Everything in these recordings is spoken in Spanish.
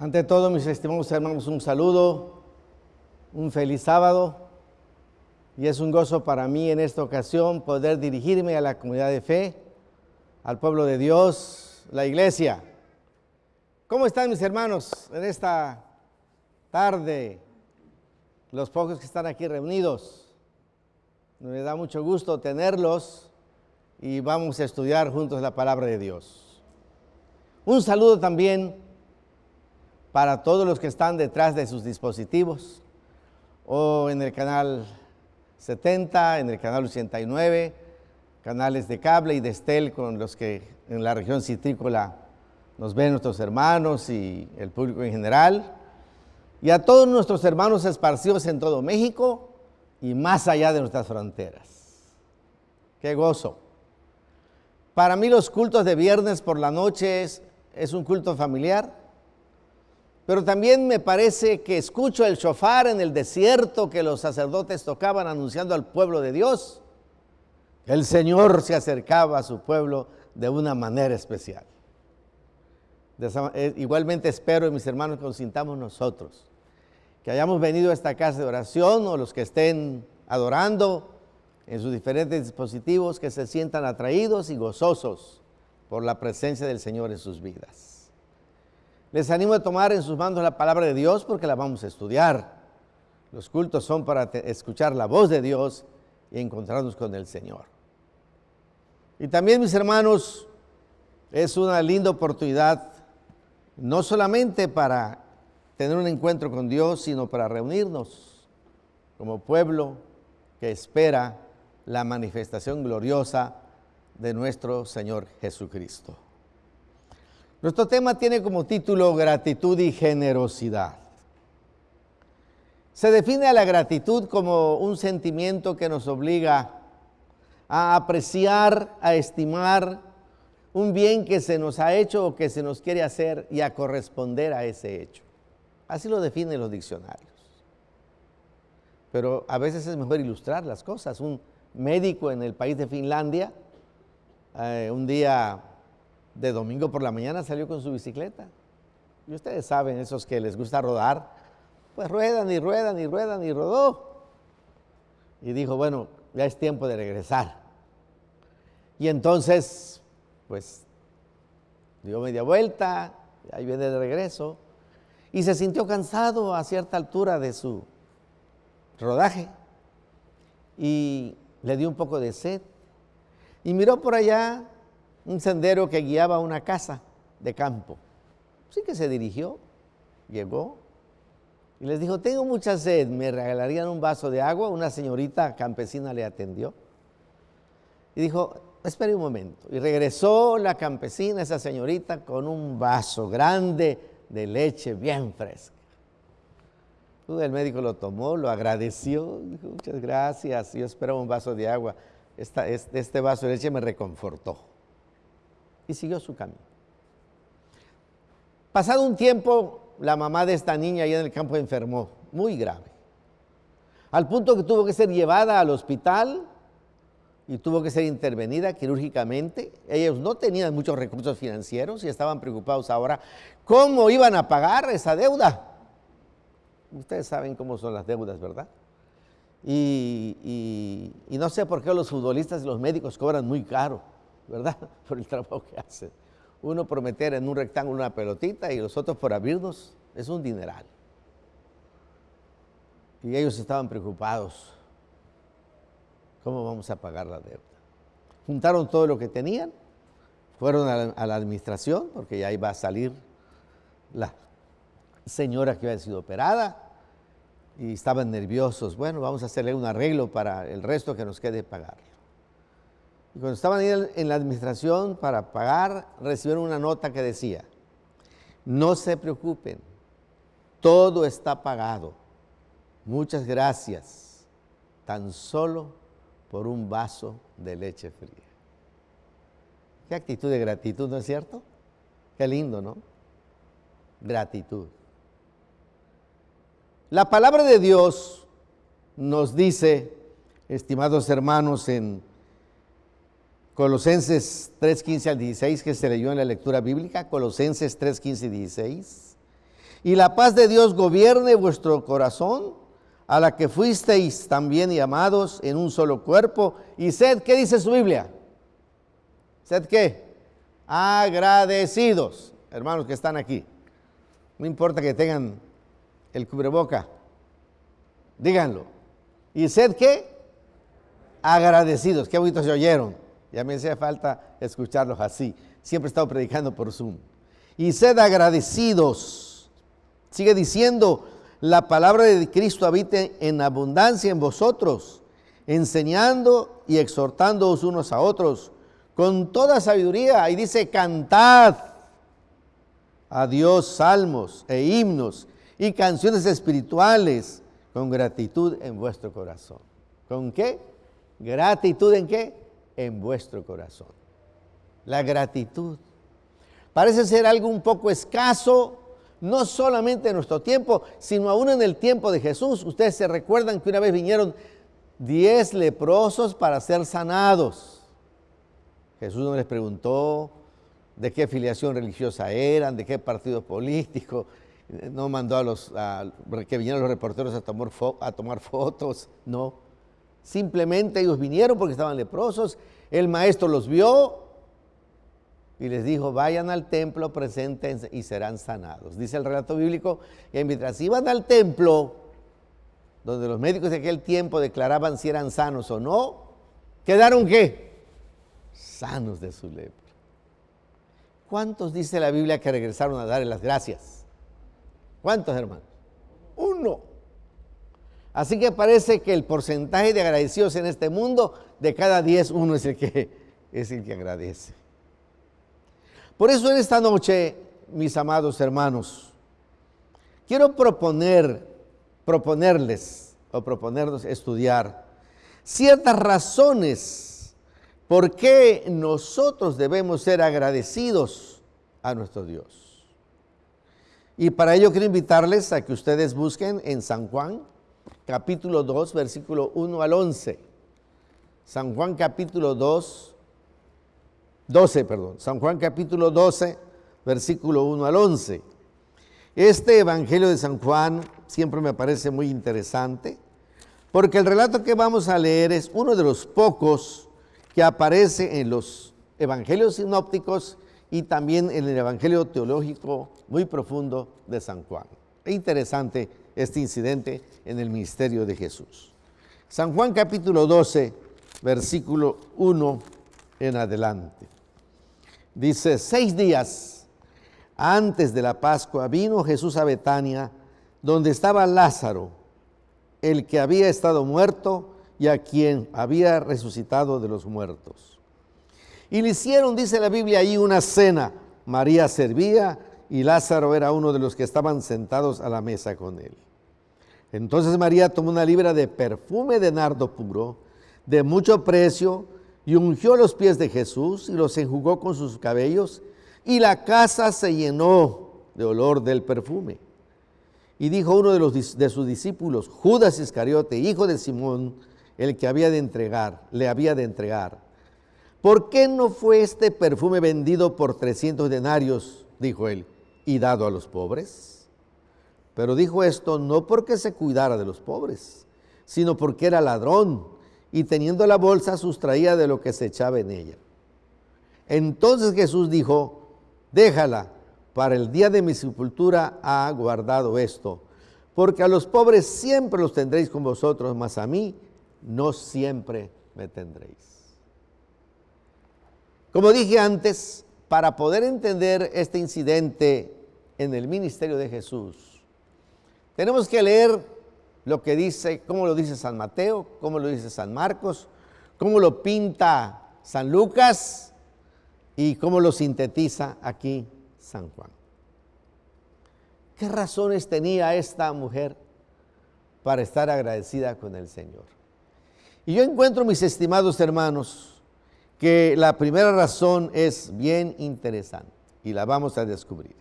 Ante todo, mis estimados hermanos, un saludo, un feliz sábado. Y es un gozo para mí en esta ocasión poder dirigirme a la comunidad de fe, al pueblo de Dios, la iglesia. ¿Cómo están mis hermanos en esta tarde? Los pocos que están aquí reunidos. Me da mucho gusto tenerlos y vamos a estudiar juntos la palabra de Dios. Un saludo también para todos los que están detrás de sus dispositivos o en el canal 70, en el canal 89, canales de cable y de Estel con los que en la región citrícola nos ven nuestros hermanos y el público en general, y a todos nuestros hermanos esparcidos en todo México y más allá de nuestras fronteras. ¡Qué gozo! Para mí los cultos de viernes por la noche es, es un culto familiar, pero también me parece que escucho el shofar en el desierto que los sacerdotes tocaban anunciando al pueblo de Dios. El Señor se acercaba a su pueblo de una manera especial. Eh, igualmente espero, mis hermanos, que nosotros, que hayamos venido a esta casa de oración o los que estén adorando en sus diferentes dispositivos, que se sientan atraídos y gozosos por la presencia del Señor en sus vidas. Les animo a tomar en sus manos la palabra de Dios porque la vamos a estudiar. Los cultos son para escuchar la voz de Dios y encontrarnos con el Señor. Y también, mis hermanos, es una linda oportunidad, no solamente para tener un encuentro con Dios, sino para reunirnos como pueblo que espera la manifestación gloriosa de nuestro Señor Jesucristo. Nuestro tema tiene como título gratitud y generosidad. Se define a la gratitud como un sentimiento que nos obliga a apreciar, a estimar un bien que se nos ha hecho o que se nos quiere hacer y a corresponder a ese hecho. Así lo definen los diccionarios. Pero a veces es mejor ilustrar las cosas. Un médico en el país de Finlandia, eh, un día de domingo por la mañana salió con su bicicleta. Y ustedes saben, esos que les gusta rodar, pues ruedan y ruedan y ruedan y rodó. Y dijo, bueno, ya es tiempo de regresar. Y entonces, pues, dio media vuelta, ahí viene de regreso, y se sintió cansado a cierta altura de su rodaje. Y le dio un poco de sed. Y miró por allá un sendero que guiaba a una casa de campo. Así que se dirigió, llegó y les dijo, tengo mucha sed, ¿me regalarían un vaso de agua? Una señorita campesina le atendió y dijo, espere un momento. Y regresó la campesina, esa señorita, con un vaso grande de leche bien fresca. El médico lo tomó, lo agradeció, dijo, muchas gracias, yo esperaba un vaso de agua. este vaso de leche me reconfortó y siguió su camino. Pasado un tiempo, la mamá de esta niña allá en el campo enfermó, muy grave, al punto que tuvo que ser llevada al hospital y tuvo que ser intervenida quirúrgicamente. Ellos no tenían muchos recursos financieros y estaban preocupados ahora cómo iban a pagar esa deuda. Ustedes saben cómo son las deudas, ¿verdad? Y, y no sé por qué los futbolistas y los médicos cobran muy caro. ¿Verdad? Por el trabajo que hacen. Uno por meter en un rectángulo una pelotita y los otros por abrirnos, es un dineral. Y ellos estaban preocupados. ¿Cómo vamos a pagar la deuda? Juntaron todo lo que tenían, fueron a la, administración, porque ya iba a salir la señora que había sido operada, y estaban nerviosos. Bueno, vamos a hacerle un arreglo para el resto que nos quede pagar. Y cuando estaban ahí en la administración para pagar, recibieron una nota que decía, no se preocupen, todo está pagado. Muchas gracias, tan solo por un vaso de leche fría. Qué actitud de gratitud, ¿no es cierto? Qué lindo, ¿no? Gratitud. La palabra de Dios nos dice, estimados hermanos, en Colosenses 3, 15 al 16, que se leyó en la lectura bíblica, Colosenses 3, 15 y 16, Y la paz de Dios gobierne vuestro corazón, a la que fuisteis también llamados en un solo cuerpo. Y sed, ¿qué dice su Biblia? ¿Sed qué? Agradecidos, hermanos que están aquí. No importa que tengan el cubreboca, díganlo. ¿Y sed qué? Agradecidos. Qué bonito se oyeron. Ya me hacía falta escucharlos así. Siempre he estado predicando por Zoom. Y sed agradecidos. Sigue diciendo, la palabra de Cristo habite en abundancia en vosotros, enseñando y exhortándoos unos a otros con toda sabiduría. Y dice, cantad a Dios salmos e himnos y canciones espirituales con gratitud en vuestro corazón. ¿Con qué? Gratitud en qué? En vuestro corazón. La gratitud. Parece ser algo un poco escaso, no solamente en nuestro tiempo, sino aún en el tiempo de Jesús. Ustedes se recuerdan que una vez vinieron diez leprosos para ser sanados. Jesús no les preguntó de qué filiación religiosa eran, de qué partido político, no mandó a los que vinieran los reporteros a tomar, a tomar fotos, no. Simplemente ellos vinieron porque estaban leprosos, el maestro los vio y les dijo, vayan al templo, presenten y serán sanados. Dice el relato bíblico que mientras iban al templo, donde los médicos de aquel tiempo declaraban si eran sanos o no, quedaron qué? Sanos de su lepra. ¿Cuántos dice la Biblia que regresaron a darle las gracias? ¿Cuántos hermanos? Uno. Así que parece que el porcentaje de agradecidos en este mundo, de cada diez, uno es el que, es el que agradece. Por eso en esta noche, mis amados hermanos, quiero proponer, proponerles o proponernos estudiar ciertas razones por qué nosotros debemos ser agradecidos a nuestro Dios. Y para ello quiero invitarles a que ustedes busquen en San Juan, capítulo 2, versículo 1 al 11. San Juan capítulo 2, 12, perdón. San Juan capítulo 12, versículo 1 al 11. Este Evangelio de San Juan siempre me parece muy interesante, porque el relato que vamos a leer es uno de los pocos que aparece en los Evangelios sinópticos y también en el Evangelio teológico muy profundo de San Juan. Es interesante este incidente en el ministerio de Jesús. San Juan capítulo 12, versículo 1 en adelante. Dice, seis días antes de la Pascua vino Jesús a Betania, donde estaba Lázaro, el que había estado muerto y a quien había resucitado de los muertos. Y le hicieron, dice la Biblia, ahí una cena. María servía y Lázaro era uno de los que estaban sentados a la mesa con él. Entonces María tomó una libra de perfume de nardo puro, de mucho precio, y ungió los pies de Jesús y los enjugó con sus cabellos, y la casa se llenó de olor del perfume. Y dijo uno de, de sus discípulos, Judas Iscariote, hijo de Simón, el que había de entregar, le había de entregar ¿Por qué no fue este perfume vendido por 300 denarios, dijo él, y dado a los pobres? Pero dijo esto no porque se cuidara de los pobres, sino porque era ladrón y teniendo la bolsa sustraía de lo que se echaba en ella. Entonces Jesús dijo, déjala, para el día de mi sepultura ha guardado esto, porque a los pobres siempre los tendréis con vosotros, mas a mí no siempre me tendréis. Como dije antes, para poder entender este incidente en el ministerio de Jesús, tenemos que leer lo que dice, cómo lo dice San Mateo, cómo lo dice San Marcos, cómo lo pinta San Lucas y cómo lo sintetiza aquí San Juan. ¿Qué razones tenía esta mujer para estar agradecida con el Señor? Y yo encuentro, mis estimados hermanos, que la primera razón es bien interesante y la vamos a descubrir.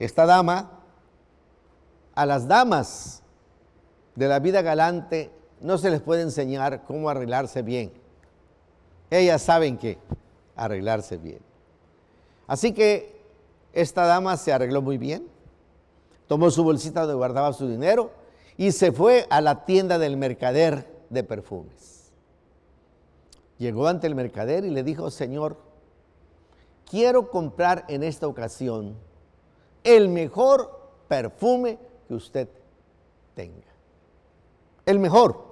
Esta dama, a las damas de la vida galante no se les puede enseñar cómo arreglarse bien. Ellas saben que arreglarse bien. Así que esta dama se arregló muy bien tomó su bolsita donde guardaba su dinero y se fue a la tienda del mercader de perfumes. Llegó ante el mercader y le dijo, Señor, quiero comprar en esta ocasión el mejor perfume que usted tenga. El mejor.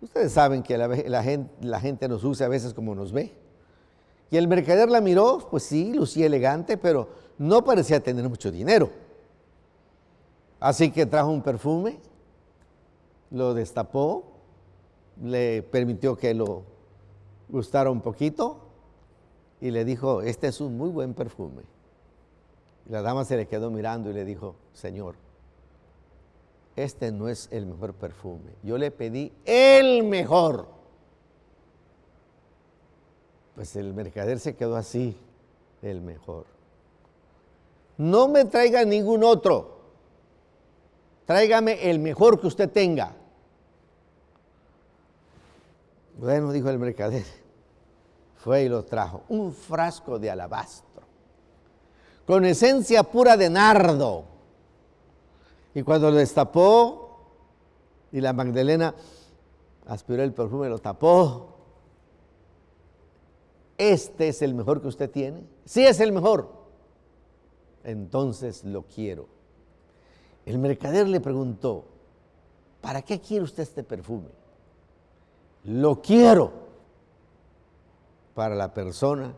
Ustedes saben que la, gente, la gente nos usa a veces como nos ve. Y el mercader la miró, pues sí, lucía elegante, pero no parecía tener mucho dinero. Así que trajo un perfume, lo destapó, le permitió que lo gustara un poquito y le dijo, este es un muy buen perfume. La dama se le quedó mirando y le dijo, Señor, este no es el mejor perfume. Yo le pedí el mejor. Pues el mercader se quedó así, el mejor. No me traiga ningún otro. Tráigame el mejor que usted tenga. Bueno, dijo el mercader. Fue y lo trajo. Un frasco de alabastro. Con esencia pura de nardo y cuando lo destapó y la Magdalena aspiró el perfume, lo tapó. Este es el mejor que usted tiene. Sí es el mejor. Entonces lo quiero. El mercader le preguntó, ¿para qué quiere usted este perfume? Lo quiero para la persona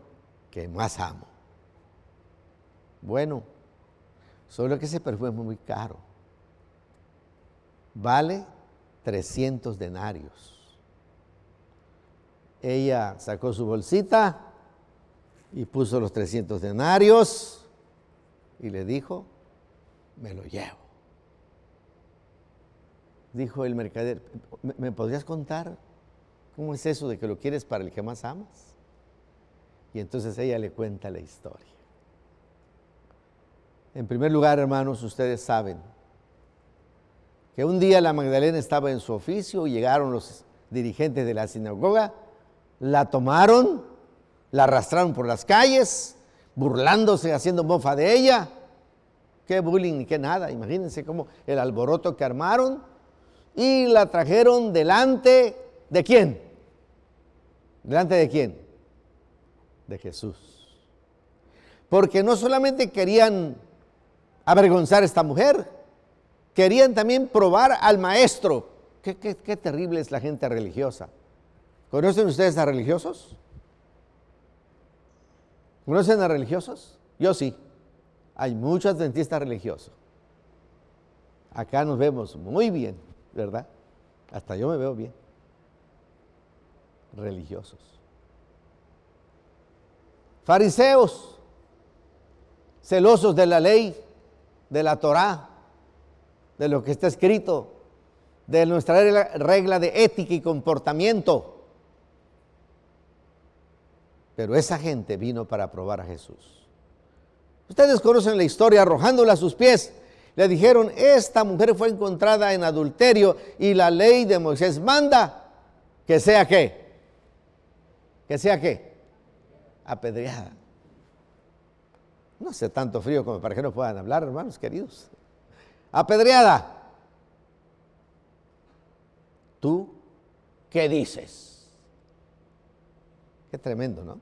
que más amo. Bueno, solo que ese perfume es muy caro vale 300 denarios. Ella sacó su bolsita y puso los 300 denarios y le dijo, me lo llevo. Dijo el mercader, ¿me podrías contar cómo es eso de que lo quieres para el que más amas? Y entonces ella le cuenta la historia. En primer lugar, hermanos, ustedes saben que un día la Magdalena estaba en su oficio, llegaron los dirigentes de la sinagoga, la tomaron, la arrastraron por las calles, burlándose, haciendo mofa de ella. Qué bullying ni qué nada, imagínense cómo el alboroto que armaron y la trajeron delante de quién? ¿Delante de quién? De Jesús. Porque no solamente querían avergonzar a esta mujer, querían también probar al maestro. Qué, terrible es la gente religiosa. ¿Conocen ustedes a religiosos? ¿Conocen a religiosos? Yo sí. Hay muchos dentistas religiosos. Acá nos vemos muy bien, ¿verdad? Hasta yo me veo bien. Religiosos. Fariseos, celosos de la ley, de la Torá, de lo que está escrito, de nuestra regla de ética y comportamiento. Pero esa gente vino para probar a Jesús. Ustedes conocen la historia, arrojándola a sus pies. Le dijeron, esta mujer fue encontrada en adulterio y la ley de Moisés manda que sea qué. Que sea qué. Apedreada. No hace tanto frío como para que no puedan hablar, hermanos queridos apedreada. ¿Tú qué dices? Qué tremendo, ¿no?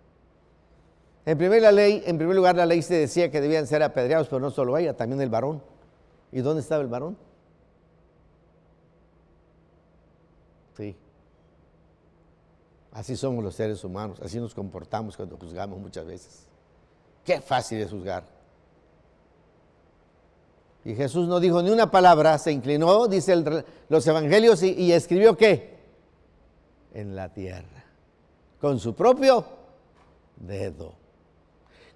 En primer, ley, en primer lugar, la ley se decía que debían ser apedreados, pero no solo ella, también el varón. ¿Y dónde estaba el varón? Sí. Así somos los seres humanos, así nos comportamos cuando juzgamos muchas veces. Qué fácil es juzgar. Y Jesús no dijo ni una palabra, se inclinó, dice los evangelios, y, escribió qué? En la tierra, con su propio dedo.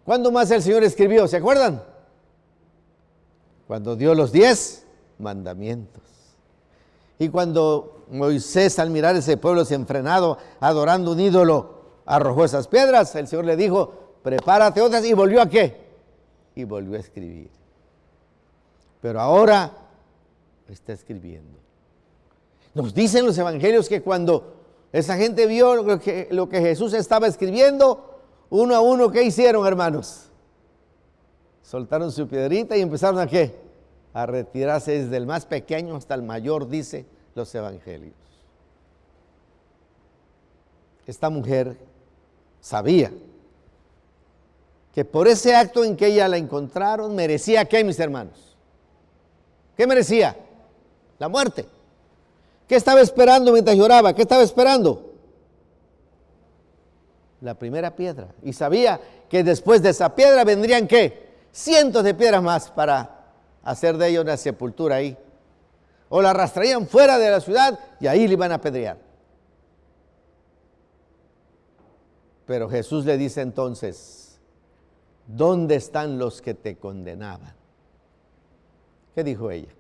¿Cuándo más el Señor escribió? ¿Se acuerdan? Cuando dio los diez mandamientos. Y cuando Moisés al mirar ese pueblo desenfrenado, adorando un ídolo, arrojó esas piedras, el Señor le dijo, prepárate otras y volvió a qué? Y volvió a escribir pero ahora está escribiendo. Nos dicen los evangelios que cuando esa gente vio lo que, lo que Jesús estaba escribiendo, uno a uno, ¿qué hicieron, hermanos? soltaron su piedrita y empezaron a qué? A retirarse desde el más pequeño hasta el mayor, dice los evangelios. Esta mujer sabía que por ese acto en que ella la encontraron merecía qué, mis hermanos? ¿Qué merecía? La muerte. ¿Qué estaba esperando mientras lloraba? ¿Qué estaba esperando? La primera piedra. Y sabía que después de esa piedra vendrían qué? Cientos de piedras más para hacer de ella una sepultura ahí. O la arrastrarían fuera de la ciudad y ahí le iban a apedrear. Pero Jesús le dice entonces, ¿dónde están los que te condenaban? ¿Qué dijo ella?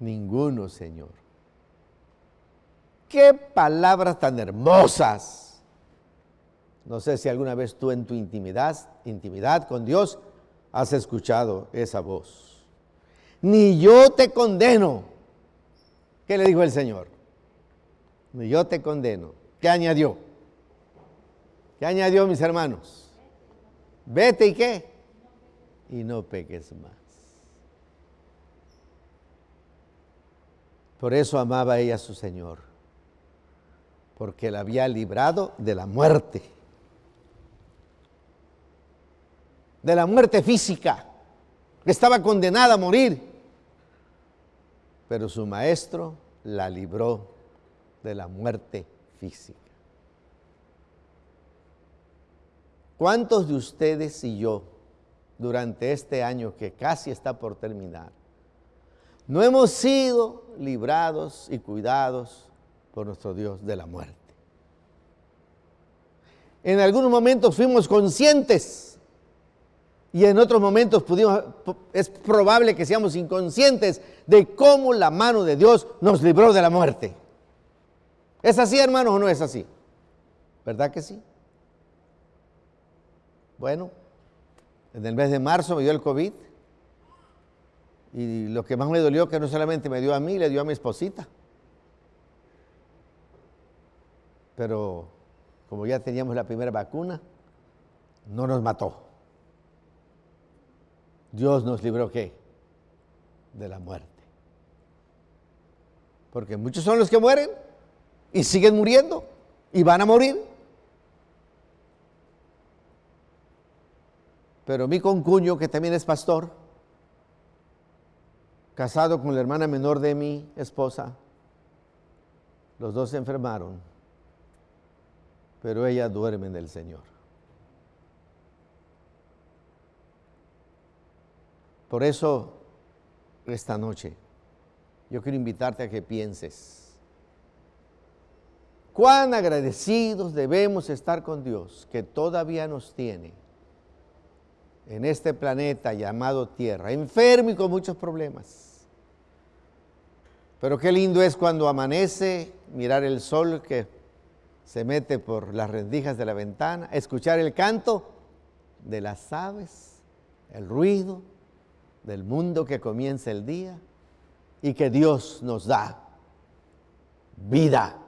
Ninguno, Señor. Qué palabras tan hermosas. No sé si alguna vez tú en tu intimidad, intimidad con Dios has escuchado esa voz. Ni yo te condeno. ¿Qué le dijo el Señor? Ni yo te condeno. ¿Qué añadió? ¿Qué añadió, mis hermanos? Vete y qué. Y no peques más. Por eso amaba ella a su Señor, porque la había librado de la muerte, de la muerte física, que estaba condenada a morir. Pero su maestro la libró de la muerte física. ¿Cuántos de ustedes y yo, durante este año que casi está por terminar, no hemos sido librados y cuidados por nuestro Dios de la muerte? En algunos momentos fuimos conscientes y en otros momentos pudimos, es probable que seamos inconscientes de cómo la mano de Dios nos libró de la muerte. ¿Es así, hermanos, o no es así? ¿Verdad que sí? Bueno, en el mes de marzo me dio el COVID y lo que más me dolió que no solamente me dio a mí, le dio a mi esposita. Pero como ya teníamos la primera vacuna, no nos mató. Dios nos libró qué? De la muerte. Porque muchos son los que mueren y siguen muriendo y van a morir. Pero mi concuño, que también es pastor, casado con la hermana menor de mi esposa, los dos se enfermaron, pero ella duerme en el Señor. Por eso, esta noche, yo quiero invitarte a que pienses cuán agradecidos debemos estar con Dios que todavía nos tiene en este planeta llamado Tierra, enfermo y con muchos problemas. Pero qué lindo es cuando amanece, mirar el sol que se mete por las rendijas de la ventana, escuchar el canto de las aves, el ruido del mundo que comienza el día y que Dios nos da vida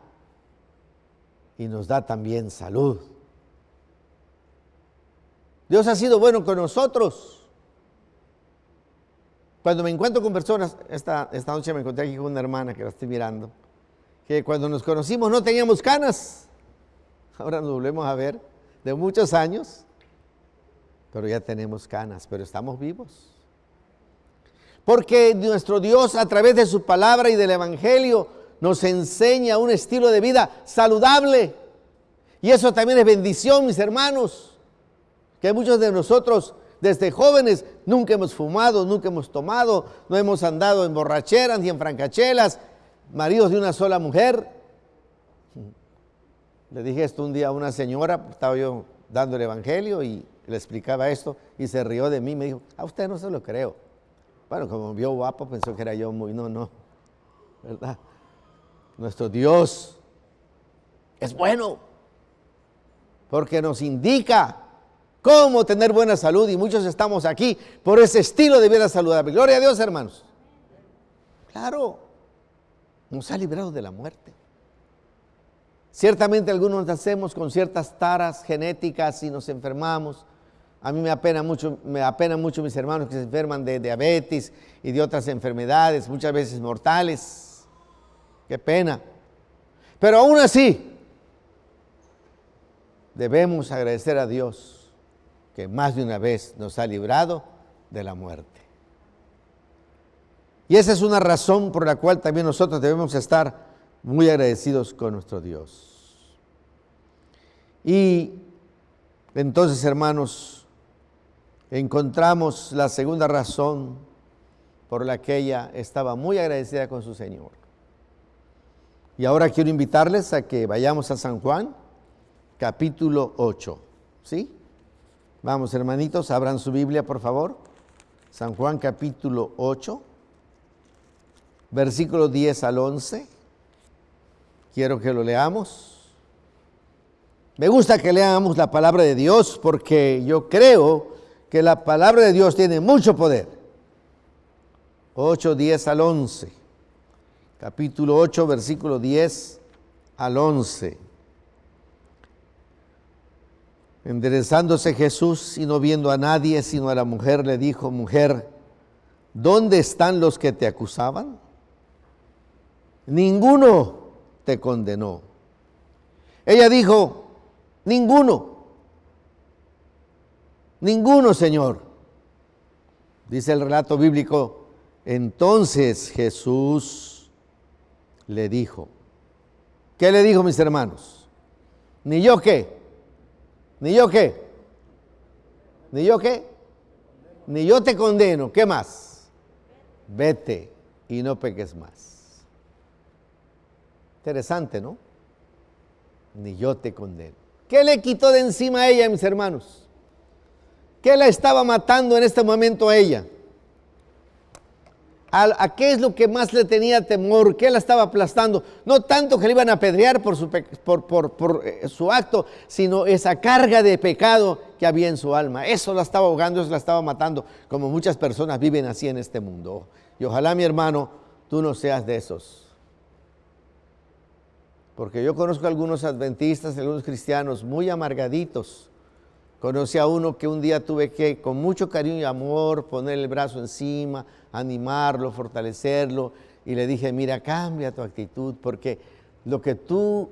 y nos da también salud. Dios ha sido bueno con nosotros. Cuando me encuentro con personas, esta, esta noche me encontré aquí con una hermana que la estoy mirando, que cuando nos conocimos no teníamos canas. Ahora nos volvemos a ver de muchos años, pero ya tenemos canas, pero estamos vivos. Porque nuestro Dios a través de su palabra y del Evangelio nos enseña un estilo de vida saludable. Y eso también es bendición, mis hermanos que muchos de nosotros desde jóvenes nunca hemos fumado, nunca hemos tomado, no hemos andado en borracheras ni en francachelas, maridos de una sola mujer. Le dije esto un día a una señora, estaba yo dando el evangelio y le explicaba esto y se rió de mí, me dijo, a usted no se lo creo. Bueno, como vio guapo, pensó que era yo muy, no, no, ¿verdad? Nuestro Dios es bueno, porque nos indica cómo tener buena salud y muchos estamos aquí por ese estilo de vida saludable. Gloria a Dios, hermanos. Claro, nos ha librado de la muerte. Ciertamente algunos nacemos con ciertas taras genéticas y nos enfermamos, A mí me apena mucho, me apena mucho mis hermanos que se enferman de diabetes y de otras enfermedades, muchas veces mortales. Qué pena. Pero aún así, debemos agradecer a Dios más de una vez nos ha librado de la muerte. Y esa es una razón por la cual también nosotros debemos estar muy agradecidos con nuestro Dios. Y entonces, hermanos, encontramos la segunda razón por la que ella estaba muy agradecida con su Señor. Y ahora quiero invitarles a que vayamos a San Juan, capítulo 8. ¿Sí? Vamos, hermanitos, abran su Biblia, por favor. San Juan, capítulo 8, versículo 10 al 11. Quiero que lo leamos. Me gusta que leamos la palabra de Dios porque yo creo que la palabra de Dios tiene mucho poder. 8, 10 al 11 capítulo 8, versículo 10 al 11. Enderezándose Jesús y no viendo a nadie sino a la mujer, le dijo, mujer, ¿dónde están los que te acusaban? Ninguno te condenó. Ella dijo, ninguno, ninguno, Señor. Dice el relato bíblico, entonces Jesús le dijo. ¿Qué le dijo, mis hermanos? ¿Ni yo qué? ¿Ni yo qué? ¿Ni yo qué? Ni yo te condeno. ¿Qué más? Vete y no peques más. Interesante, ¿no? Ni yo te condeno. ¿Qué le quitó de encima a ella, mis hermanos? ¿Qué la estaba matando en este momento a ella? A, qué es lo que más le tenía temor, qué la estaba aplastando. No tanto que le iban a apedrear por, eh, su acto, sino esa carga de pecado que había en su alma. Eso la estaba ahogando, eso la estaba matando, como muchas personas viven así en este mundo. Y ojalá, mi hermano, tú no seas de esos. Porque yo conozco a algunos adventistas, algunos cristianos muy amargaditos. Conocí a uno que un día tuve que, con mucho cariño y amor, poner el brazo encima, animarlo, fortalecerlo. Y le dije, mira, cambia tu actitud, porque lo que tú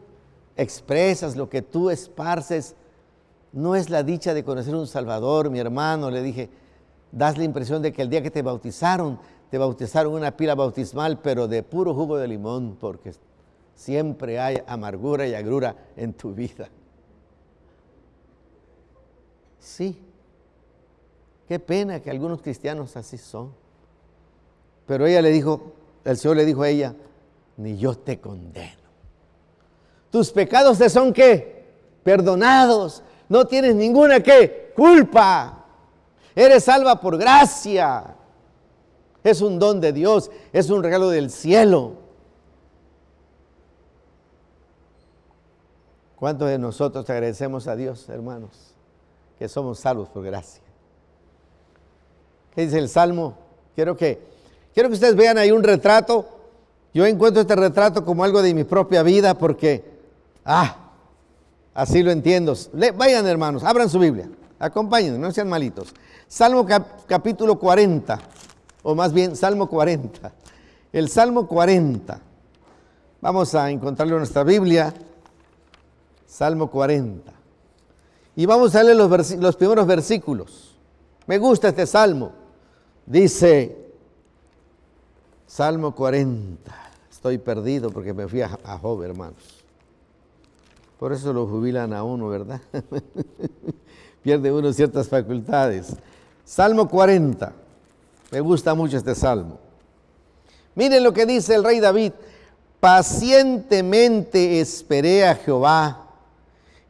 expresas, lo que tú esparces, no es la dicha de conocer un Salvador, mi hermano. Le dije, das la impresión de que el día que te bautizaron, te bautizaron una pila bautismal, pero de puro jugo de limón, porque siempre hay amargura y agrura en tu vida. Sí, qué pena que algunos cristianos así son. Pero ella le dijo, el Señor le dijo a ella, ni yo te condeno. Tus pecados te son qué? Perdonados. No tienes ninguna qué? Culpa. Eres salva por gracia. Es un don de Dios, es un regalo del cielo. ¿Cuántos de nosotros te agradecemos a Dios, hermanos, que somos salvos por gracia? ¿Qué dice el Salmo? Quiero que Quiero que ustedes vean ahí un retrato. Yo encuentro este retrato como algo de mi propia vida porque, ah, así lo entiendo. vayan hermanos, abran su Biblia, acompáñenme, no sean malitos. Salmo capítulo 40, o más bien Salmo 40. El Salmo 40. Vamos a encontrarlo en nuestra Biblia. Salmo 40. Y vamos a leer los, primeros versículos. Me gusta este salmo. Dice, Salmo 40. Estoy perdido porque me fui a, Job, hermanos. Por eso lo jubilan a uno, ¿verdad? Pierde uno ciertas facultades. Salmo 40. Me gusta mucho este salmo. Miren lo que dice el rey David. Pacientemente esperé a Jehová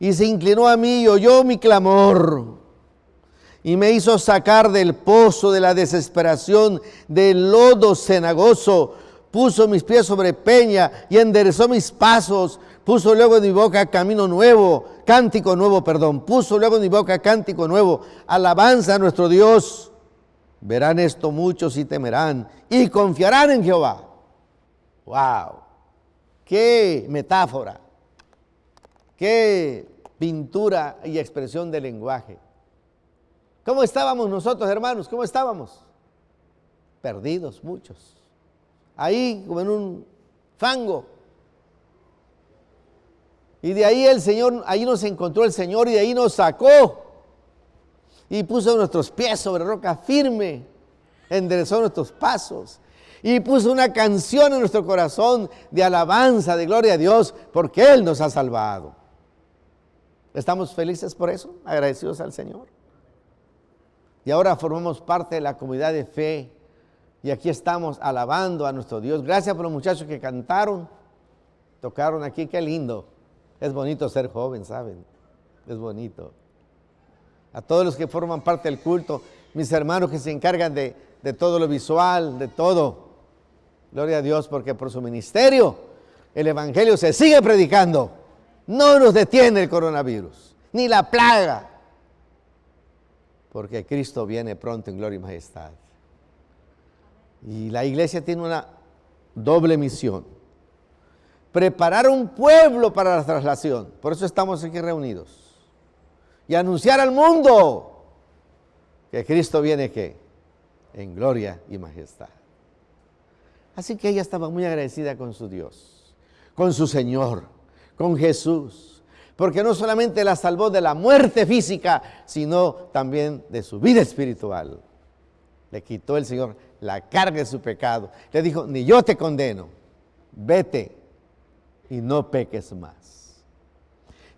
y se inclinó a mí y oyó mi clamor y me hizo sacar del pozo de la desesperación, del lodo cenagoso. Puso mis pies sobre peña y enderezó mis pasos. Puso luego en mi boca camino nuevo, cántico nuevo, perdón. Puso luego en mi boca cántico nuevo, alabanza a nuestro Dios. Verán esto muchos y temerán y confiarán en Jehová. ¡Wow! ¡Qué metáfora! ¡Qué pintura y expresión del lenguaje! ¿Cómo estábamos nosotros, hermanos? ¿Cómo estábamos? Perdidos muchos. Ahí como en un fango. Y de ahí el Señor, ahí nos encontró el Señor y de ahí nos sacó. Y puso nuestros pies sobre roca firme. Enderezó nuestros pasos. Y puso una canción en nuestro corazón de alabanza, de gloria a Dios, porque Él nos ha salvado. ¿Estamos felices por eso? Agradecidos al Señor. Y ahora formamos parte de la comunidad de fe. Y aquí estamos alabando a nuestro Dios. Gracias por los muchachos que cantaron, tocaron aquí. Qué lindo. Es bonito ser joven, ¿saben? Es bonito. A todos los que forman parte del culto, mis hermanos que se encargan de, de todo lo visual, de todo. Gloria a Dios porque por su ministerio el Evangelio se sigue predicando. No nos detiene el coronavirus, ni la plaga, porque Cristo viene pronto en gloria y majestad. Y la iglesia tiene una doble misión. Preparar un pueblo para la traslación. Por eso estamos aquí reunidos. Y anunciar al mundo que Cristo viene ¿qué? en gloria y majestad. Así que ella estaba muy agradecida con su Dios, con su Señor, con Jesús, porque no solamente la salvó de la muerte física, sino también de su vida espiritual. Le quitó el Señor la carga de su pecado. Le dijo, ni yo te condeno, vete y no peques más.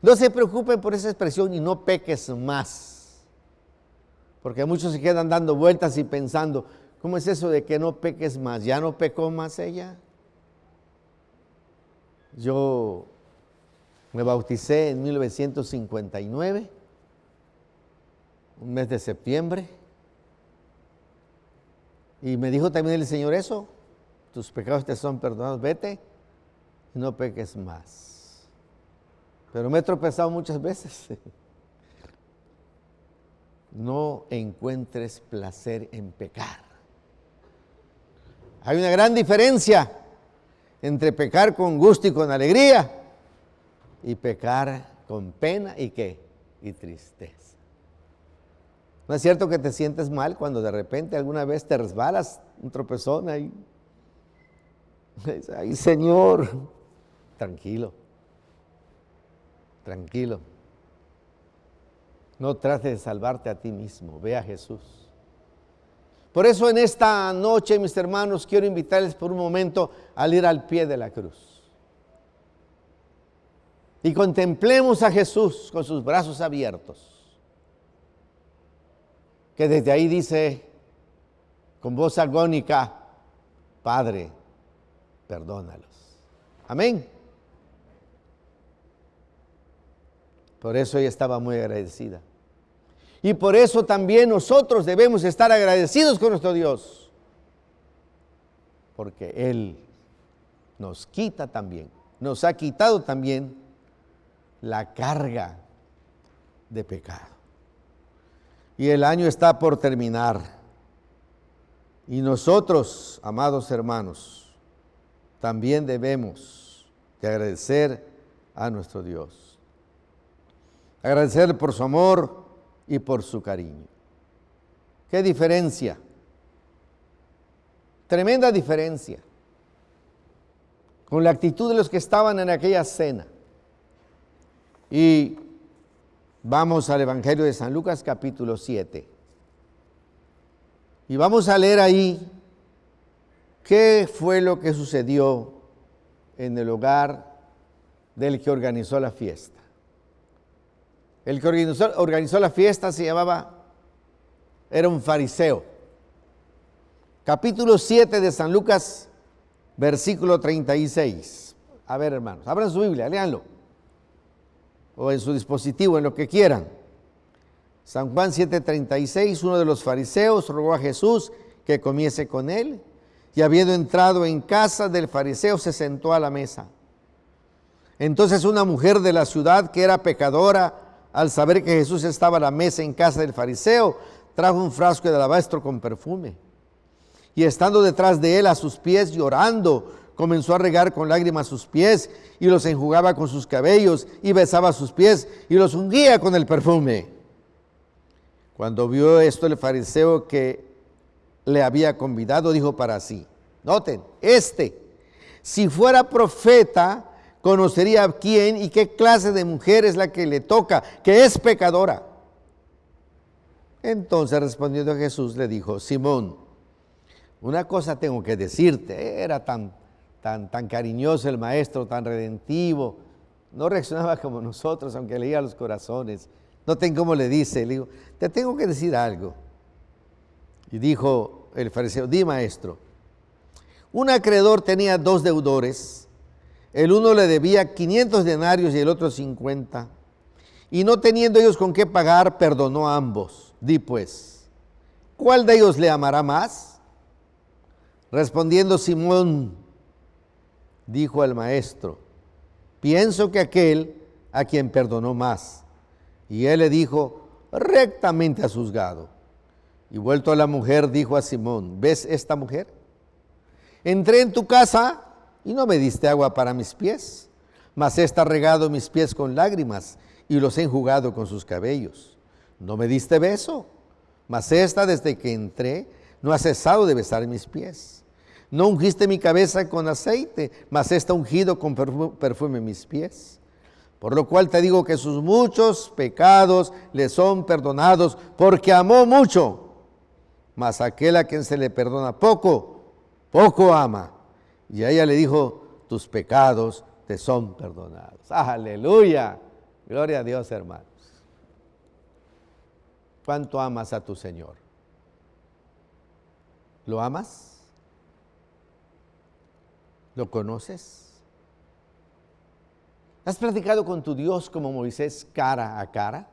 No se preocupen por esa expresión y no peques más. Porque muchos se quedan dando vueltas y pensando, ¿Cómo es eso de que no peques más? ¿Ya no pecó más ella? Yo me bauticé en 1959, un mes de septiembre, y me dijo también el Señor eso, tus pecados te son perdonados, vete y no peques más. Pero me he tropezado muchas veces. No encuentres placer en pecar. Hay una gran diferencia entre pecar con gusto y con alegría y pecar con pena y qué? Y tristeza. ¿No es cierto que te sientes mal cuando de repente alguna vez te resbalas un tropezón ahí? Ay, Señor, tranquilo, tranquilo. No trates de salvarte a ti mismo, ve a Jesús. Por eso en esta noche, mis hermanos, quiero invitarles por un momento a ir al pie de la cruz. Y contemplemos a Jesús con sus brazos abiertos. Que desde ahí dice con voz agónica, Padre, perdónalos. Amén. Por eso ella estaba muy agradecida. Y por eso también nosotros debemos estar agradecidos con nuestro Dios. Porque Él nos quita también, nos ha quitado también la carga de pecado. Y el año está por terminar. Y nosotros, amados hermanos, también debemos de agradecer a nuestro Dios. Agradecerle por su amor, y por su cariño. ¿Qué diferencia? Tremenda diferencia con la actitud de los que estaban en aquella cena. Y vamos al Evangelio de San Lucas capítulo 7. Y vamos a leer ahí qué fue lo que sucedió en el hogar del que organizó la fiesta. El que organizó, la fiesta se llamaba, era un fariseo. Capítulo 7 de San Lucas, versículo 36. A ver, hermanos, abran su Biblia, léanlo. O en su dispositivo, en lo que quieran. San Juan 7:36, uno de los fariseos rogó a Jesús que comiese con él, y habiendo entrado en casa del fariseo, se sentó a la mesa. Entonces una mujer de la ciudad que era pecadora, al saber que Jesús estaba a la mesa en casa del fariseo, trajo un frasco de alabastro con perfume. Y estando detrás de él a sus pies llorando, comenzó a regar con lágrimas sus pies y los enjugaba con sus cabellos y besaba sus pies y los ungía con el perfume. Cuando vio esto el fariseo que le había convidado, dijo para sí, noten, este, si fuera profeta, conocería quién y qué clase de mujer es la que le toca, que es pecadora. Entonces respondiendo a Jesús le dijo, Simón, una cosa tengo que decirte, era tan, tan, tan cariñoso el maestro, tan redentivo, no reaccionaba como nosotros, aunque leía los corazones. Noten cómo le dice, le digo, te tengo que decir algo. Y dijo el fariseo, di maestro, un acreedor tenía dos deudores, el uno le debía 500 denarios y el otro 50, y no teniendo ellos con qué pagar, perdonó a ambos. Di pues, ¿cuál de ellos le amará más? Respondiendo Simón, dijo al maestro, pienso que aquel a quien perdonó más. Y él le dijo, rectamente has juzgado. Y vuelto a la mujer, dijo a Simón, ¿ves esta mujer? Entré en tu casa y no me diste agua para mis pies, mas esta ha regado mis pies con lágrimas y los he enjugado con sus cabellos. No me diste beso, mas esta desde que entré no ha cesado de besar mis pies. No ungiste mi cabeza con aceite, mas está ungido con perfume mis pies. Por lo cual te digo que sus muchos pecados le son perdonados, porque amó mucho. Mas aquel a quien se le perdona poco, poco ama. Y a ella le dijo, tus pecados te son perdonados. Aleluya. Gloria a Dios, hermanos. ¿Cuánto amas a tu Señor? ¿Lo amas? ¿Lo conoces? ¿Has platicado con tu Dios como Moisés cara a cara?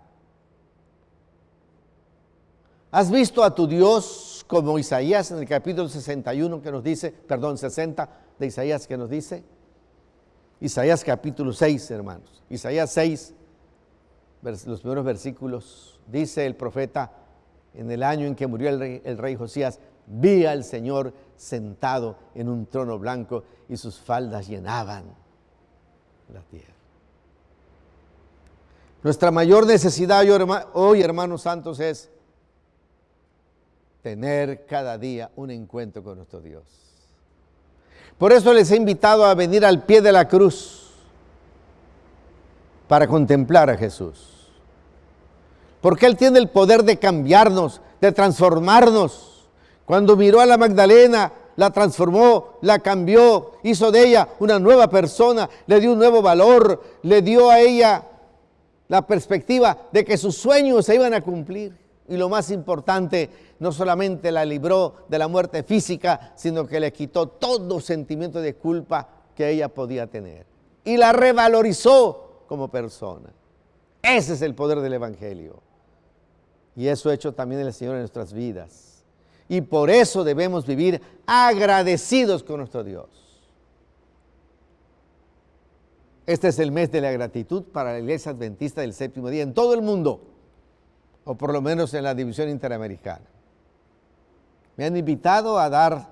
¿Has visto a tu Dios como Isaías en el capítulo 61 que nos dice, perdón, 60 de Isaías que nos dice? Isaías capítulo 6, hermanos. Isaías 6, los primeros versículos, dice el profeta, en el año en que murió el rey, el rey Josías, vi al Señor sentado en un trono blanco y sus faldas llenaban la tierra. Nuestra mayor necesidad hoy, hermanos santos, es tener cada día un encuentro con nuestro Dios. Por eso les he invitado a venir al pie de la cruz para contemplar a Jesús. Porque Él tiene el poder de cambiarnos, de transformarnos. Cuando miró a la Magdalena, la transformó, la cambió, hizo de ella una nueva persona, le dio un nuevo valor, le dio a ella la perspectiva de que sus sueños se iban a cumplir. Y lo más importante, no solamente la libró de la muerte física, sino que le quitó todo sentimiento de culpa que ella podía tener. Y la revalorizó como persona. Ese es el poder del Evangelio. Y eso ha hecho también el Señor en nuestras vidas. Y por eso debemos vivir agradecidos con nuestro Dios. Este es el mes de la gratitud para la Iglesia Adventista del Séptimo Día en todo el mundo, o por lo menos en la división interamericana. Me han invitado a dar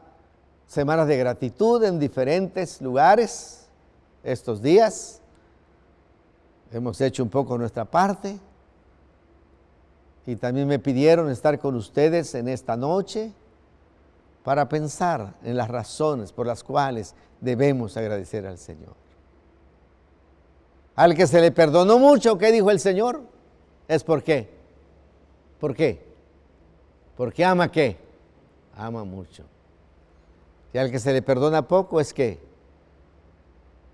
semanas de gratitud en diferentes lugares estos días. Hemos hecho un poco nuestra parte y también me pidieron estar con ustedes en esta noche para pensar en las razones por las cuales debemos agradecer al Señor. Al que se le perdonó mucho, ¿qué dijo el Señor? Es por qué. ¿Por qué? Porque ama qué? Ama mucho. Y al que se le perdona poco es qué?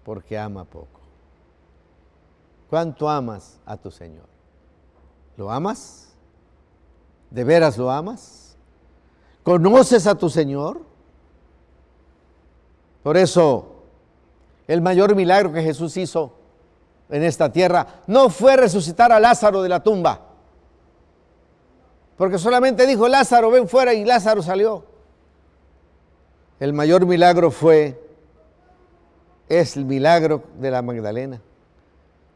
Porque ama poco. ¿Cuánto amas a tu Señor? ¿Lo amas? ¿De veras lo amas? ¿Conoces a tu Señor? Por eso, el mayor milagro que Jesús hizo en esta tierra no fue resucitar a Lázaro de la tumba. Porque solamente dijo, Lázaro, ven fuera y Lázaro salió. El mayor milagro fue, es el milagro de la Magdalena.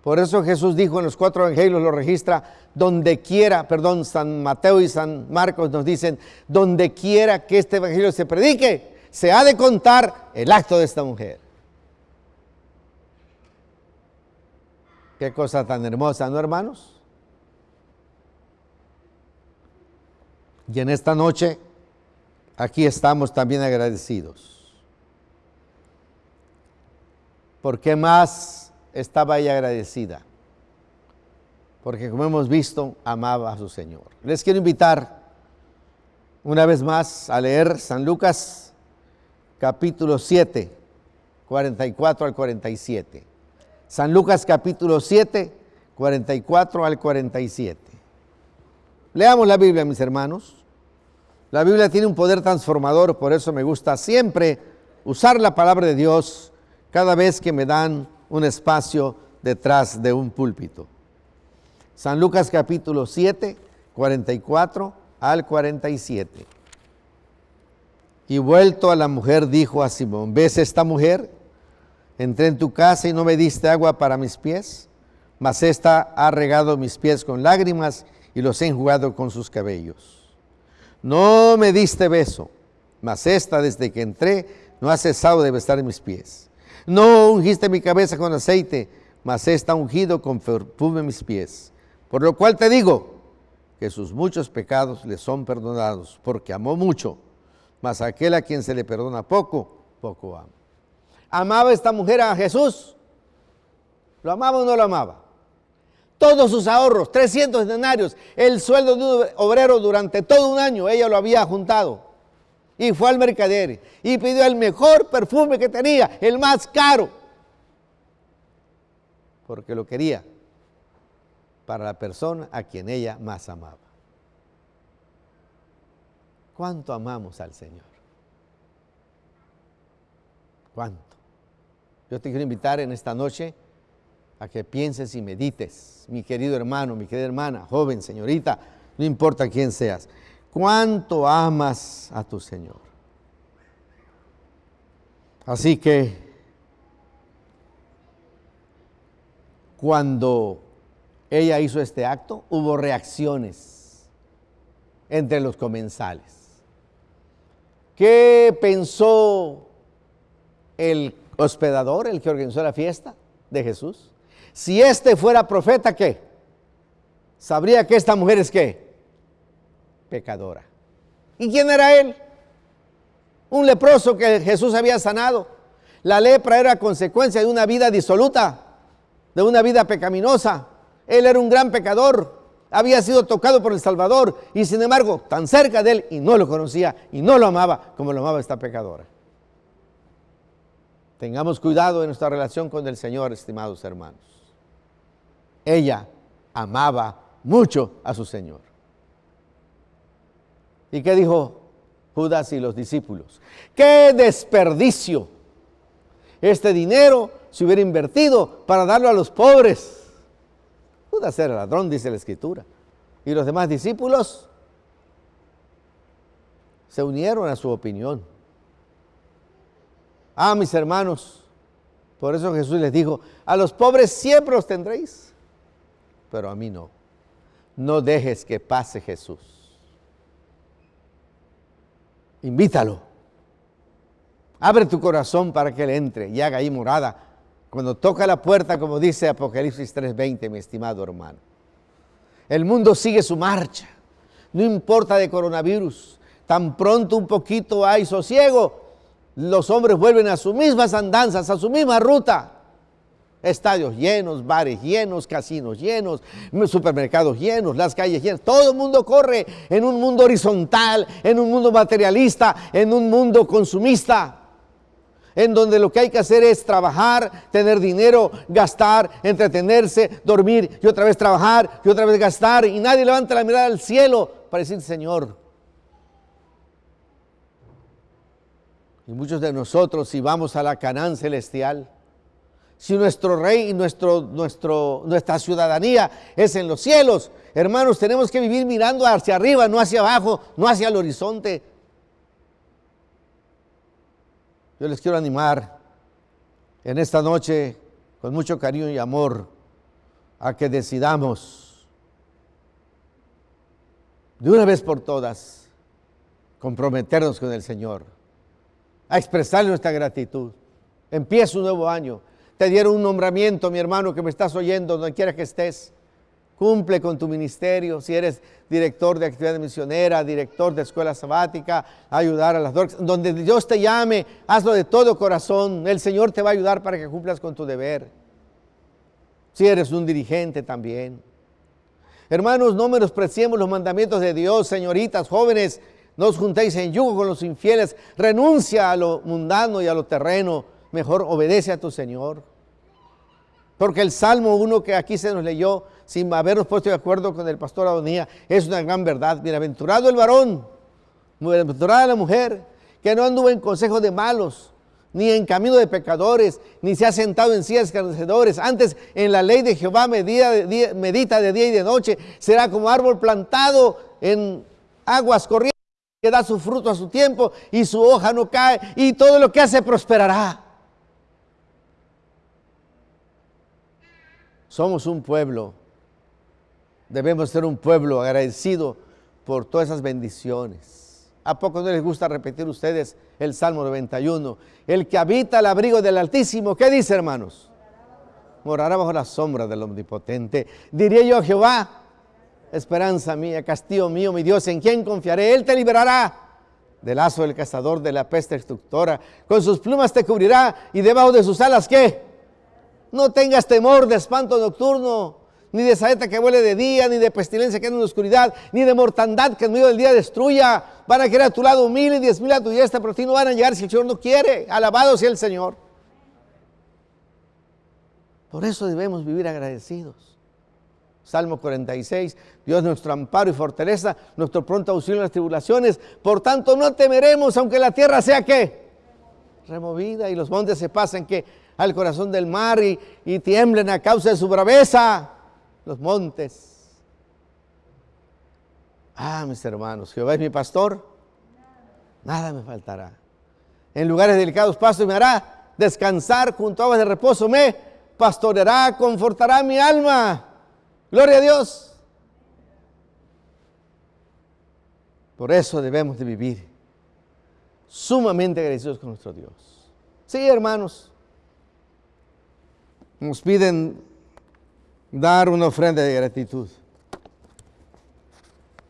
Por eso Jesús dijo en los cuatro evangelios, lo registra, donde quiera, perdón, San Mateo y San Marcos nos dicen, donde quiera que este evangelio se predique, se ha de contar el acto de esta mujer. Qué cosa tan hermosa, ¿no, hermanos? Y en esta noche, aquí estamos también agradecidos. ¿Por qué más estaba ella agradecida? Porque como hemos visto, amaba a su Señor. Les quiero invitar una vez más a leer San Lucas capítulo 7, 44 al 47. San Lucas capítulo 7, 44 al 47. Leamos la Biblia, mis hermanos. La Biblia tiene un poder transformador, por eso me gusta siempre usar la palabra de Dios cada vez que me dan un espacio detrás de un púlpito. San Lucas capítulo 7, 44 al 47. Y vuelto a la mujer dijo a Simón, ¿ves esta mujer? Entré en tu casa y no me diste agua para mis pies, mas esta ha regado mis pies con lágrimas y los he enjugado con sus cabellos. No me diste beso, mas esta desde que entré no ha cesado de besar mis pies. No ungiste mi cabeza con aceite, mas esta ha ungido con perfume mis pies. Por lo cual te digo que sus muchos pecados le son perdonados, porque amó mucho, mas aquel a quien se le perdona poco, poco ama. ¿Amaba esta mujer a Jesús? ¿Lo amaba o no lo amaba? Todos sus ahorros, 300 denarios, el sueldo de un obrero durante todo un año, ella lo había juntado. Y fue al mercader y pidió el mejor perfume que tenía, el más caro, porque lo quería para la persona a quien ella más amaba. ¿Cuánto amamos al Señor? ¿Cuánto? Yo te quiero invitar en esta noche a que pienses y medites, mi querido hermano, mi querida hermana, joven, señorita, no importa quién seas, cuánto amas a tu Señor. Así que cuando ella hizo este acto, hubo reacciones entre los comensales. ¿Qué pensó el hospedador, el que organizó la fiesta de Jesús? Si este fuera profeta, ¿qué? Sabría que esta mujer es qué? Pecadora. ¿Y quién era él? Un leproso que Jesús había sanado. La lepra era consecuencia de una vida disoluta, de una vida pecaminosa. Él era un gran pecador, había sido tocado por el Salvador y sin embargo tan cerca de él y no lo conocía y no lo amaba como lo amaba esta pecadora. Tengamos cuidado en nuestra relación con el Señor, estimados hermanos. Ella amaba mucho a su Señor. ¿Y qué dijo Judas y los discípulos? ¡Qué desperdicio! Este dinero se hubiera invertido para darlo a los pobres. Judas era ladrón, dice la escritura. Y los demás discípulos se unieron a su opinión. Ah, mis hermanos, por eso Jesús les dijo, a los pobres siempre los tendréis, pero a mí no. No dejes que pase Jesús. Invítalo. Abre tu corazón para que Él entre y haga ahí morada cuando toca la puerta, como dice Apocalipsis 3:20, mi estimado hermano. El mundo sigue su marcha, no importa de coronavirus, tan pronto un poquito hay sosiego, los hombres vuelven a sus mismas andanzas, a su misma ruta. Estadios llenos, bares llenos, casinos llenos, supermercados llenos, las calles llenas. Todo el mundo corre en un mundo horizontal, en un mundo materialista, en un mundo consumista en donde lo que hay que hacer es trabajar, tener dinero, gastar, entretenerse, dormir y otra vez trabajar y otra vez gastar y nadie levanta la mirada al cielo para decir, Señor. Y muchos de nosotros, si vamos a la Canaán celestial, si nuestro rey y nuestro, nuestra ciudadanía es en los cielos, hermanos, tenemos que vivir mirando hacia arriba, no hacia abajo, no hacia el horizonte, Yo les quiero animar en esta noche con mucho cariño y amor a que decidamos de una vez por todas comprometernos con el Señor, a expresarle nuestra gratitud. Empieza un nuevo año. Te dieron un nombramiento, mi hermano, que me estás oyendo, donde quiera que estés. Cumple con tu ministerio. Si eres director de actividad misionera, director de escuela sabática, ayudar a las dos. Donde Dios te llame, hazlo de todo corazón. El Señor te va a ayudar para que cumplas con tu deber. Si eres un dirigente también. Hermanos, no menospreciemos los mandamientos de Dios, señoritas, jóvenes. No os juntéis en yugo con los infieles. Renuncia a lo mundano y a lo terreno. Mejor obedece a tu Señor. Porque el Salmo 1 que aquí se nos leyó, sin habernos puesto de acuerdo con el pastor Adonía, es una gran verdad. Bienaventurado el varón, bienaventurada la mujer, que no anduvo en consejo de malos, ni en camino de pecadores, ni se ha sentado en sillas escarnecedores. Antes, en la ley de Jehová medita de día y de noche. Será como árbol plantado en aguas corrientes, que da su fruto a su tiempo y su hoja no cae, y todo lo que hace prosperará. Somos un pueblo Debemos ser un pueblo agradecido por todas esas bendiciones. ¿A poco no les gusta repetir ustedes el Salmo 91? El que habita al abrigo del Altísimo, ¿qué dice hermanos? Morará bajo la sombra del Omnipotente. Diré yo a Jehová, esperanza mía, castillo mío, mi Dios, ¿en quién confiaré? Él te liberará del lazo del cazador, de la peste destructora. Con sus plumas te cubrirá y debajo de sus alas, ¿qué? No tengas temor de espanto nocturno ni de saeta que vuele de día, ni de pestilencia que anda en la oscuridad, ni de mortandad que en medio del día destruya. Van a querer a tu lado mil y diez mil a tu diestra, pero a ti no van a llegar si el Señor no quiere. Alabado sea el Señor. Por eso debemos vivir agradecidos. Salmo 46, Dios nuestro amparo y fortaleza, nuestro pronto auxilio en las tribulaciones. Por tanto, no temeremos, aunque la tierra sea que removida y los montes se pasen que al corazón del mar y, y tiemblen a causa de su braveza los montes. Ah, mis hermanos, Jehová es mi pastor, nada me faltará. En lugares delicados pasos me hará descansar junto a aguas de reposo, me pastoreará, confortará mi alma. Gloria a Dios. Por eso debemos de vivir sumamente agradecidos con nuestro Dios. Sí, hermanos, nos piden dar una ofrenda de gratitud.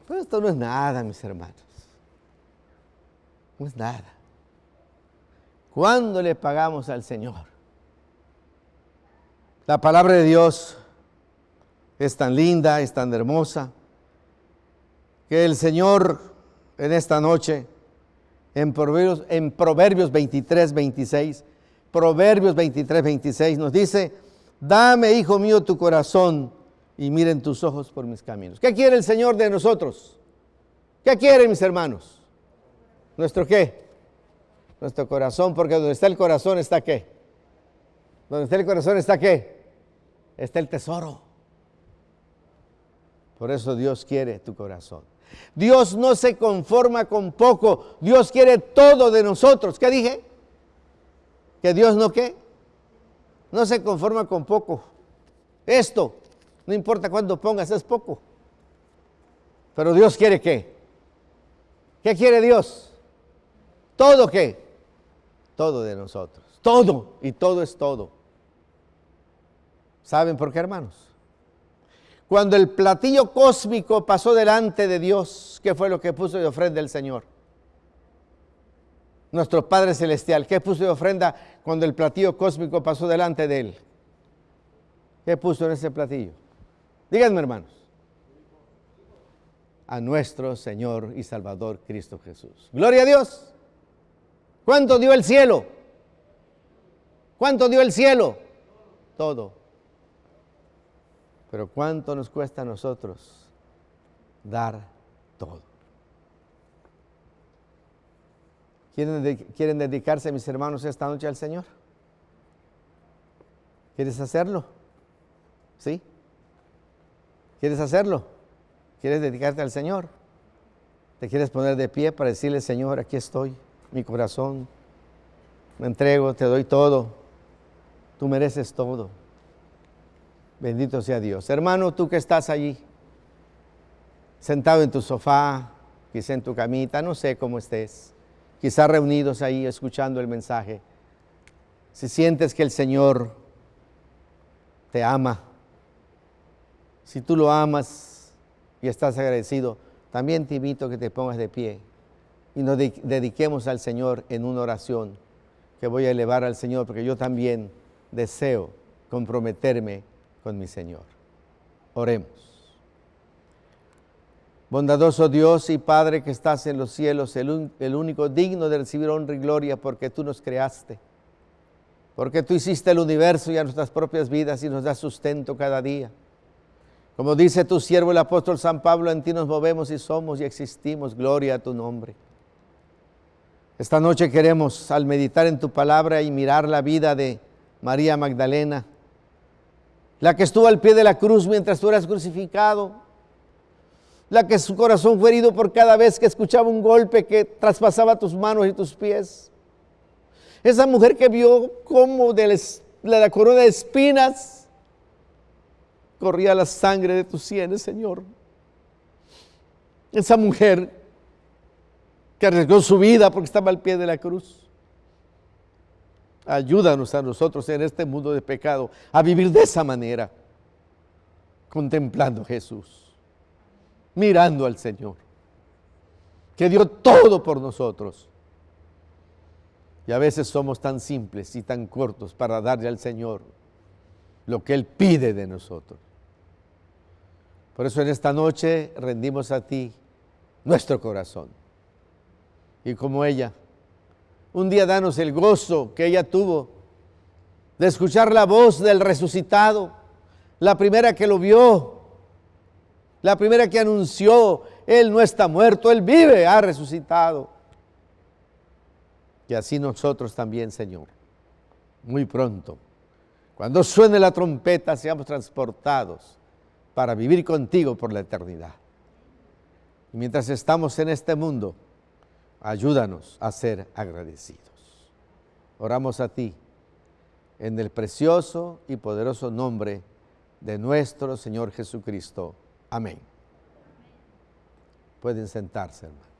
Pero esto no es nada, mis hermanos. No es nada. ¿Cuándo le pagamos al Señor? La palabra de Dios es tan linda, es tan hermosa, que el Señor en esta noche, en Proverbios, en Proverbios 23, 26, Proverbios 23, 26 nos dice, Dame, hijo mío, tu corazón y miren tus ojos por mis caminos. ¿Qué quiere el Señor de nosotros? ¿Qué quiere, mis hermanos? ¿Nuestro qué? Nuestro corazón, porque donde está el corazón está qué? Donde está el corazón está qué? Está el tesoro. Por eso Dios quiere tu corazón. Dios no se conforma con poco. Dios quiere todo de nosotros. ¿Qué dije? Que Dios no qué? No se conforma con poco. Esto, no importa cuánto pongas, es poco. Pero Dios quiere qué? ¿Qué quiere Dios? ¿Todo qué? Todo de nosotros. Todo. Y todo es todo. ¿Saben por qué, hermanos? Cuando el platillo cósmico pasó delante de Dios, ¿qué fue lo que puso de ofrenda el Señor? Nuestro Padre Celestial, ¿qué puso de ofrenda cuando el platillo cósmico pasó delante de él. ¿Qué puso en ese platillo? Díganme, hermanos. A nuestro Señor y Salvador Cristo Jesús. Gloria a Dios. ¿Cuánto dio el cielo? ¿Cuánto dio el cielo? Todo. Pero ¿cuánto nos cuesta a nosotros dar todo? ¿Quieren, dedicarse, mis hermanos, esta noche al Señor? ¿Quieres hacerlo? ¿Sí? ¿Quieres hacerlo? ¿Quieres dedicarte al Señor? ¿Te quieres poner de pie para decirle, Señor, aquí estoy, mi corazón, me entrego, te doy todo, tú mereces todo. Bendito sea Dios. Hermano, tú que estás allí, sentado en tu sofá, quizá en tu camita, no sé cómo estés quizás reunidos ahí escuchando el mensaje, si sientes que el Señor te ama, Si tú lo amas y estás agradecido, también te invito a que te pongas de pie y nos dediquemos al Señor en una oración que voy a elevar al Señor, porque yo también deseo comprometerme con mi Señor. Oremos. Bondadoso Dios y Padre que estás en los cielos, el, el, único digno de recibir honra y gloria porque tú nos creaste, porque tú hiciste el universo y a nuestras propias vidas y nos das sustento cada día. Como dice tu siervo el apóstol San Pablo, en ti nos movemos y somos y existimos, gloria a tu nombre. Esta noche queremos, al meditar en tu palabra y mirar la vida de María Magdalena, la que estuvo al pie de la cruz mientras tú eras crucificado, la que su corazón fue herido por cada vez que escuchaba un golpe que traspasaba tus manos y tus pies. Esa mujer que vio cómo de la corona de espinas corría la sangre de tus sienes, Señor. Esa mujer que arriesgó su vida porque estaba al pie de la cruz. Ayúdanos a nosotros en este mundo de pecado a vivir de esa manera, contemplando a Jesús, mirando al Señor, que dio todo por nosotros. Y a veces somos tan simples y tan cortos para darle al Señor lo que Él pide de nosotros. Por eso en esta noche rendimos a ti nuestro corazón y como ella. Un día danos el gozo que ella tuvo de escuchar la voz del resucitado, la primera que lo vio, la primera que anunció, Él no está muerto, Él vive, ha resucitado. Y así nosotros también, Señor, muy pronto, cuando suene la trompeta, seamos transportados para vivir contigo por la eternidad. Y mientras estamos en este mundo, ayúdanos a ser agradecidos. Oramos a ti en el precioso y poderoso nombre de nuestro Señor Jesucristo. Amén. Pueden sentarse, hermano.